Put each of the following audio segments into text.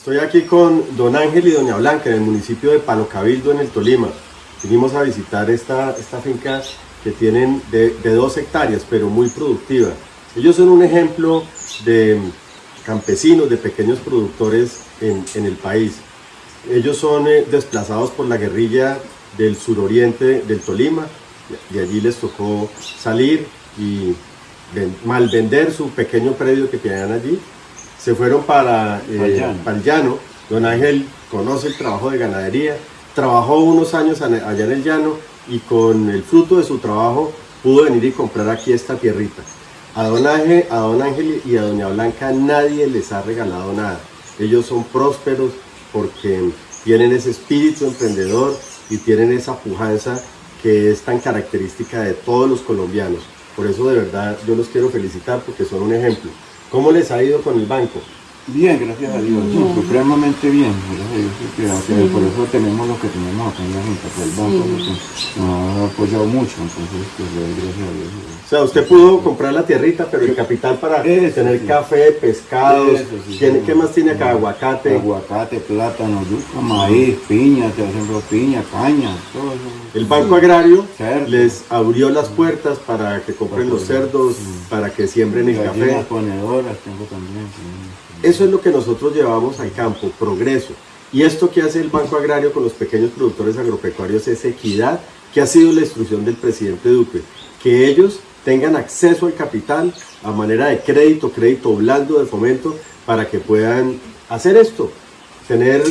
Estoy aquí con don Ángel y doña Blanca en el municipio de Palo Cabildo en el Tolima. Vinimos a visitar esta, esta finca que tienen de, dos hectáreas, pero muy productiva. Ellos son un ejemplo de campesinos, de pequeños productores en, el país. Ellos son eh, desplazados por la guerrilla del suroriente del Tolima, y allí les tocó salir y mal vender su pequeño predio que tenían allí se fueron para, eh, para el llano. Don Ángel conoce el trabajo de ganadería, trabajó unos años allá en el llano y con el fruto de su trabajo pudo venir y comprar aquí esta tierrita. A don, Ángel, a don Ángel y a doña Blanca nadie les ha regalado nada. Ellos son prósperos porque tienen ese espíritu emprendedor y tienen esa pujanza que es tan característica de todos los colombianos. Por eso de verdad yo los quiero felicitar porque son un ejemplo. ¿Cómo les ha ido con el banco? Bien, gracias a Dios, supremamente bien, gracias a Dios, por eso tenemos lo que tenemos acá en la Junta, pues el banco nos ha apoyado mucho, entonces pues gracias a Dios. O sea, usted pudo comprar la tierrita, pero el capital para tener café, pescados, ¿qué más tiene acá? Aguacate. Aguacate, plátano, yuca, maíz, piña, te hacen piña, caña, todo eso. El Banco Agrario les abrió las puertas para que compren los cerdos, para que siembren el café. ponedoras tengo también. Eso es lo que nosotros llevamos al campo, progreso. Y esto que hace el Banco Agrario con los pequeños productores agropecuarios es equidad, que ha sido la instrucción del presidente Duque, que ellos tengan acceso al capital a manera de crédito, crédito blando de fomento, para que puedan hacer esto, tener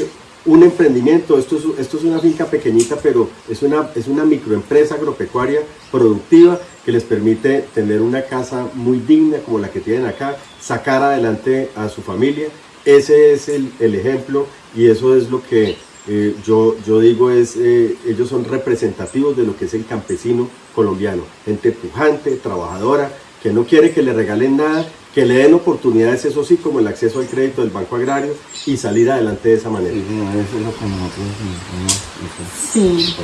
un emprendimiento, esto es, esto es una finca pequeñita, pero es una, es una microempresa agropecuaria productiva que les permite tener una casa muy digna como la que tienen acá, sacar adelante a su familia. Ese es el, ejemplo y eso es lo que eh, yo, yo digo es, eh, ellos son representativos de lo que es el campesino colombiano, gente pujante, trabajadora, que no quiere que le regalen nada, que le den oportunidades, eso sí, como el acceso al crédito del Banco Agrario y salir adelante de esa manera. Sí,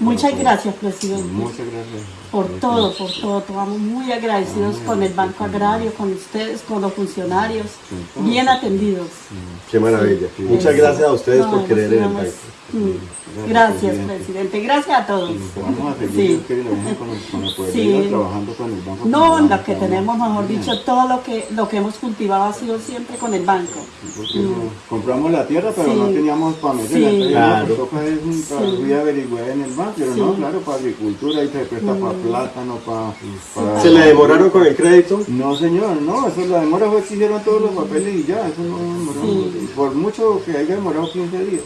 muchas gracias, presidente. Muchas gracias. Por todo, por todo. Estamos muy agradecidos con el Banco Agrario, con ustedes, con los funcionarios, bien atendidos. Qué maravilla. Muchas gracias a ustedes por querer en el país. Gracias, presidente. Gracias a todos. Vamos a seguir con, el, sí. trabajando con el banco. No, lo que tenemos, mejor dicho, todo lo que lo que hemos cultivado ha sido siempre con el banco. Mm. Compramos la tierra, pero no teníamos para meter sí. la tierra. Claro. Fui a averiguar en el banco, pero no, claro, para agricultura y se presta para mm. Plátano, para, ¿Se le demoraron con el crédito? No, señor, no, eso la demora fue que hicieron todos los papeles y ya, eso no demoró. Por mucho que haya demorado 15 días.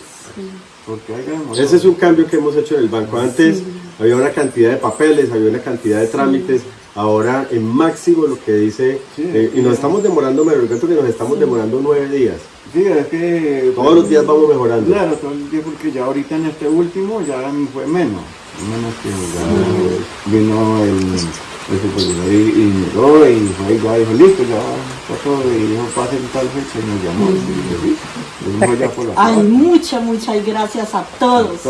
Ese es un cambio que hemos hecho en el banco. Antes había una cantidad de papeles, había una cantidad de trámites. Ahora en máximo lo que dice, eh, y nos estamos demorando, me recuerdo que nos estamos demorando nueve días. Sí, es que... Todos los días vamos mejorando. Claro, todos los días porque ya ahorita en este último ya fue menos. Menos que ya vino el y, y miró y fue igual, dijo, listo, ya está todo, y dijo, pase tal fecha y nos llamó. Y, Ay, muchas, muchas gracias a todos.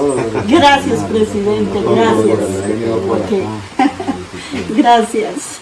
Gracias, presidente, gracias. Gracias.